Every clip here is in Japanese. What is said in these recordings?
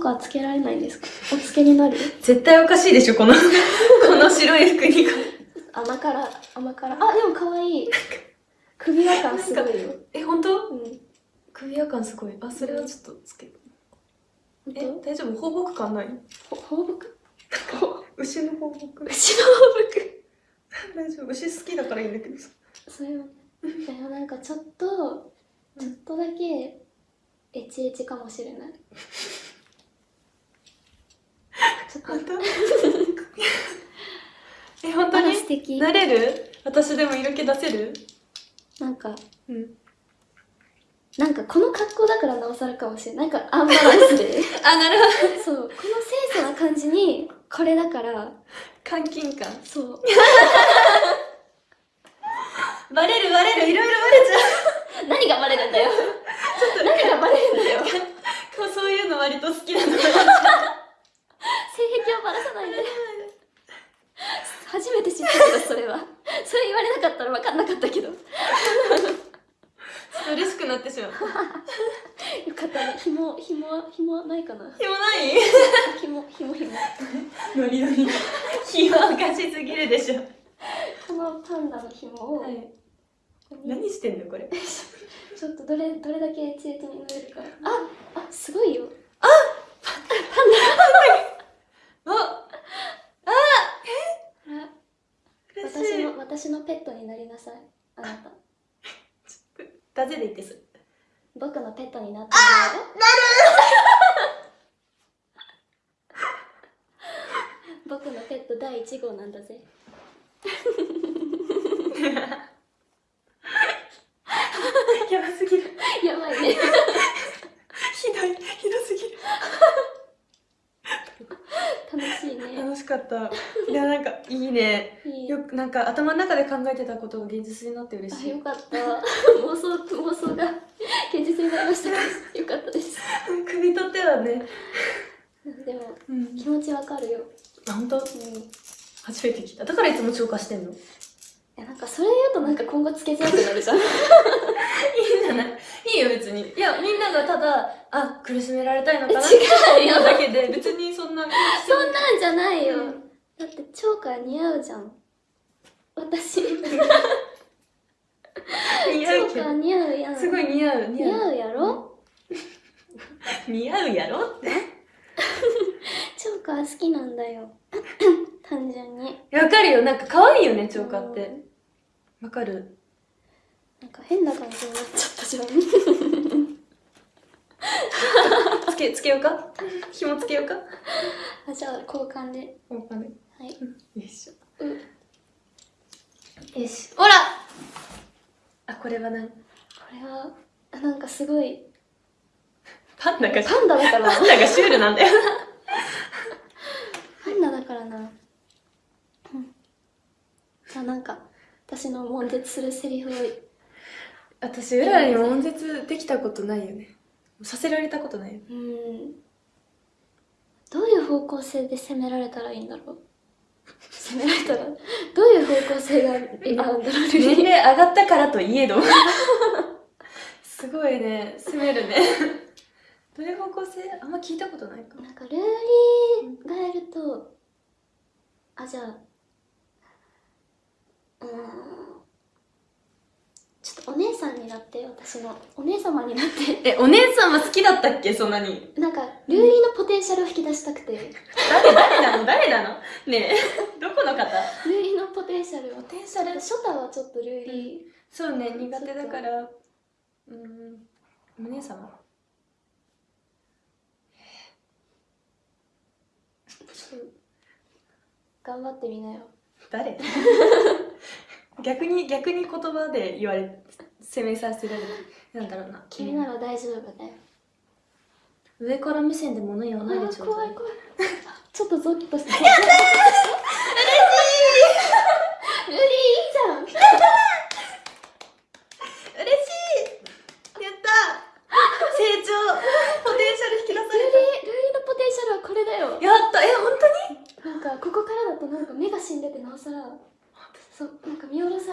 とかつけられないんですか？お付けになる？絶対おかしいでしょ、この、この白い服に。甘辛、甘辛。あ、でも可愛い。首輪感すごいよ。え、本当？うん。首輪感すごい。あ、それはちょっとつける。え、本大丈夫？放牧感ない？放牧？牛の放牧。牛の放牧 大丈夫？牛好きだからいいんだけどさ。それはね。でもなんかちょっと、ちょっとだけ、エチエチかもしれない。ちょっと、本 当え、本当に？素敵。なれる？私でも色気出せる？なんか、うん。なんかこの格好だからなおさらかもしれない。なんかアンバランスで。あ、なるほそう、この清楚な感じに、これだから、ど。監禁感。そう。バレるバレるいろいろバレちゃう。何がバレるんだよ。何がバレるんだよ。性こうそういうの割と好きなの。癖をバラさないで。初めて知ったけど、それは。それ言われなかったら分かんなかったけど。よ嬉しくなってしまう。かったね。紐、紐、紐ないかなひもない？紐、紐、紐。ノリノリ。ひもおかしすぎるでしょ。このパンダの紐を、はい。何してんのこれ？ちょっとどれ、どれだけエチエチになれるか。あ、あ、すごいよ。ああ嬉し私い。のペットになりなさいあなたダゼで言ってす。僕のペットになってあなる 僕のペット第1号なんだぜやばすぎる。やばいねひどい。ひどすぎる。楽しいね楽しかった。いや、なんか、いいね。よく、なんか、頭の中で考えてたことが現実になって嬉しいあよ。かった妄想妄想が現実になりましたよかったです首とってはね。でもうん。気持ちわかるよあ、本当？うん初めて聞いた。だからいつも超過してんの？やなんかそれ言うとなんか今後つけづらくなるじゃん じゃないいいよ、別に。いや、みんながただ、あ、苦しめられたいのかなって違うだけで、別にそんな。そんなんじゃないよ、うんだってチョーカー似合うじゃん私似合うけど。似合うやんすごい似合う。似合うやろ？似合うやろって。チョーカー好きなんだよ単純にわかるよ。なんか可愛いよね、チョーカーって。わかる？なんか変な感じになっちゃったじゃん。つけ、つけようか？紐つけようか？あじゃあ交換で。わかんない。はい。よいしょ。よし。ほら！あ、これは何これはあなんかすごい。パンダが、パンダだから。パンダがシュールなんだよ。パンダだからな。うん。あなんか私の悶絶するセリフを私、うららに悶絶できたことないよね。させられたことないよ。うんどういう方向性で攻められたらいいんだろう攻められたら？どういう方向性がいいんだろう年齢上がったからといえど。すごいね、攻めるね。どういう方向性？あんま聞いたことないかも。なんかルーリーがやるとあじゃあちょっとお姉さんになって私の。お姉様になって。え、お姉さんは好きだったっけそんなに？なんかルーリーのポテンシャルを引き出したくて。ル誰、誰なの？誰なの？ねえ、どこの方？ーリーのポテンシャルを。ポテンシャルショタはちょっとルーリそうね、苦手だから。うーん、お姉様？ー、頑張ってみなよ。誰？逆に逆に言葉で言われ責めさせられるなんだろうな。君なら大丈夫だよ上から目線で物言わないでちょうだい。怖い怖い。ちょっとゾッとして。やったー！ルーリーいいじゃん嬉しい！やった成長！ポテンシャル引き出さルーリールーリーのポテンシャルはこれだよ。れたやったえ本当に？なんかここからだとなんか目が死んでてなおさらそうなんか見下ろさ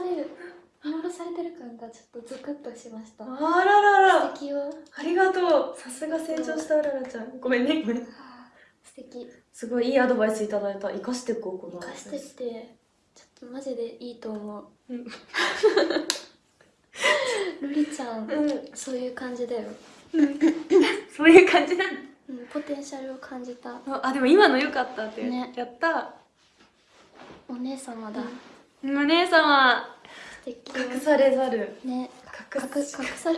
れてる感がちょっとゾクッとしました。あららら。素敵よ。ありがとう。さすが成長したうららちゃん。ごめんね。ごめん。素敵。すごいいいアドバイスいただいた。生かしていこうこの生かしてってちょっとマジでいいと思う。うん。ルリちゃん、うん。そういう感じだよ、そういう感じなのうん、ポテンシャルを感じた。ああでも今の良かったって、ねやった。お姉様だ、お姉様隠されざる。ね。隠され